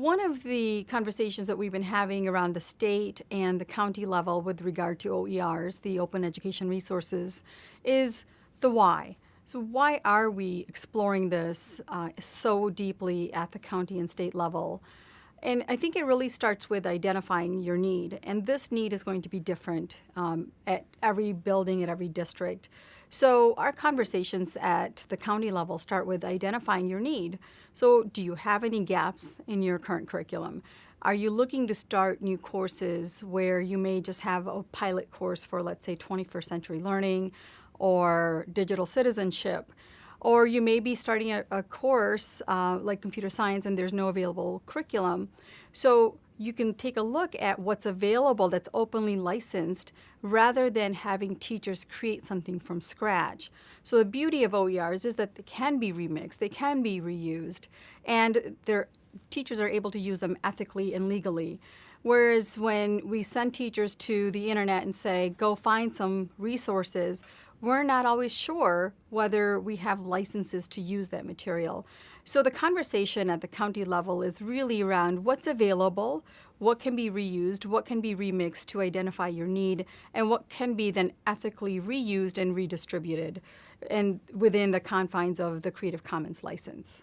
One of the conversations that we've been having around the state and the county level with regard to OERs, the Open Education Resources, is the why. So why are we exploring this uh, so deeply at the county and state level? And I think it really starts with identifying your need. And this need is going to be different um, at every building, at every district. So our conversations at the county level start with identifying your need. So do you have any gaps in your current curriculum? Are you looking to start new courses where you may just have a pilot course for, let's say, 21st century learning or digital citizenship? Or you may be starting a, a course uh, like computer science and there's no available curriculum. So you can take a look at what's available that's openly licensed rather than having teachers create something from scratch. So the beauty of OERs is that they can be remixed, they can be reused, and their teachers are able to use them ethically and legally. Whereas when we send teachers to the internet and say, go find some resources, we're not always sure whether we have licenses to use that material. So the conversation at the county level is really around what's available, what can be reused, what can be remixed to identify your need, and what can be then ethically reused and redistributed and within the confines of the Creative Commons license.